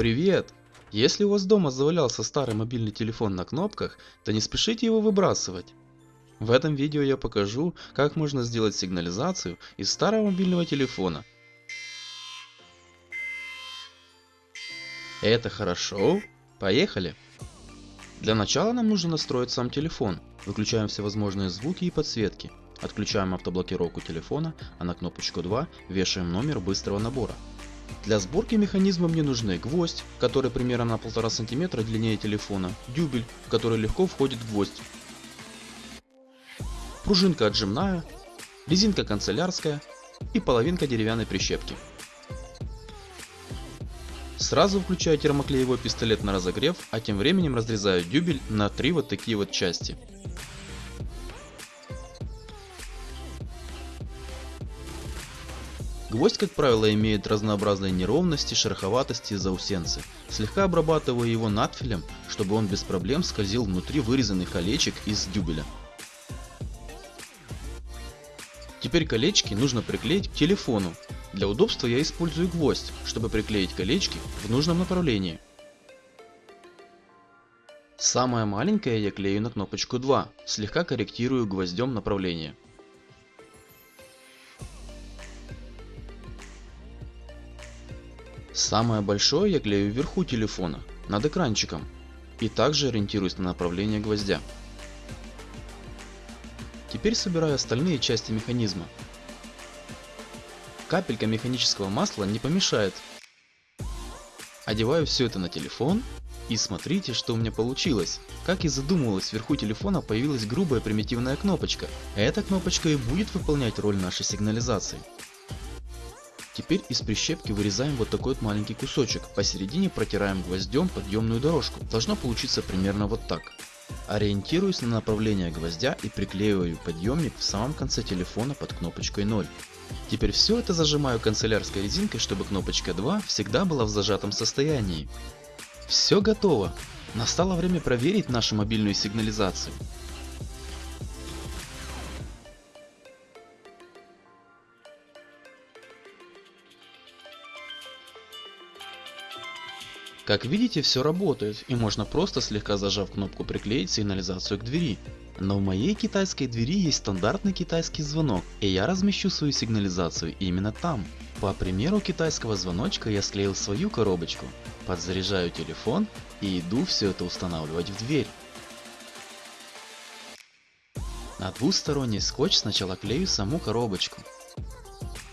Привет! Если у вас дома завалялся старый мобильный телефон на кнопках, то не спешите его выбрасывать. В этом видео я покажу, как можно сделать сигнализацию из старого мобильного телефона. Это хорошо? Поехали! Для начала нам нужно настроить сам телефон. Выключаем всевозможные звуки и подсветки. Отключаем автоблокировку телефона, а на кнопочку 2 вешаем номер быстрого набора. Для сборки механизма мне нужны гвоздь, который примерно на 1,5 см длиннее телефона, дюбель, в который легко входит гвоздь, пружинка отжимная, резинка канцелярская и половинка деревянной прищепки. Сразу включаю термоклеевой пистолет на разогрев, а тем временем разрезаю дюбель на три вот такие вот части. Гвоздь, как правило, имеет разнообразные неровности, шероховатости и заусенцы. Слегка обрабатываю его надфилем, чтобы он без проблем скользил внутри вырезанных колечек из дюбеля. Теперь колечки нужно приклеить к телефону. Для удобства я использую гвоздь, чтобы приклеить колечки в нужном направлении. Самое маленькое я клею на кнопочку 2, слегка корректирую гвоздем направление. Самое большое я клею вверху телефона, над экранчиком, и также ориентируюсь на направление гвоздя. Теперь собираю остальные части механизма. Капелька механического масла не помешает. Одеваю все это на телефон и смотрите, что у меня получилось. Как и задумывалось, вверху телефона появилась грубая примитивная кнопочка. Эта кнопочка и будет выполнять роль нашей сигнализации. Теперь из прищепки вырезаем вот такой вот маленький кусочек. Посередине протираем гвоздем подъемную дорожку. Должно получиться примерно вот так. Ориентируюсь на направление гвоздя и приклеиваю подъемник в самом конце телефона под кнопочкой 0. Теперь все это зажимаю канцелярской резинкой, чтобы кнопочка 2 всегда была в зажатом состоянии. Все готово. Настало время проверить нашу мобильную сигнализацию. Как видите, все работает, и можно просто слегка зажав кнопку приклеить сигнализацию к двери. Но в моей китайской двери есть стандартный китайский звонок, и я размещу свою сигнализацию именно там. По примеру китайского звоночка я склеил свою коробочку, подзаряжаю телефон и иду все это устанавливать в дверь. На двусторонний скотч сначала клею саму коробочку,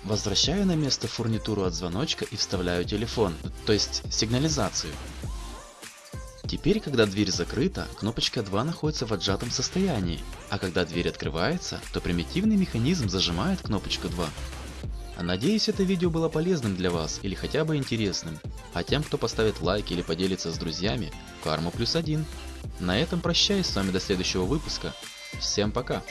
Возвращаю на место фурнитуру от звоночка и вставляю телефон, то есть сигнализацию. Теперь, когда дверь закрыта, кнопочка 2 находится в отжатом состоянии, а когда дверь открывается, то примитивный механизм зажимает кнопочку 2. Надеюсь это видео было полезным для вас или хотя бы интересным, а тем кто поставит лайк или поделится с друзьями, карма плюс один. На этом прощаюсь с вами до следующего выпуска. Всем пока!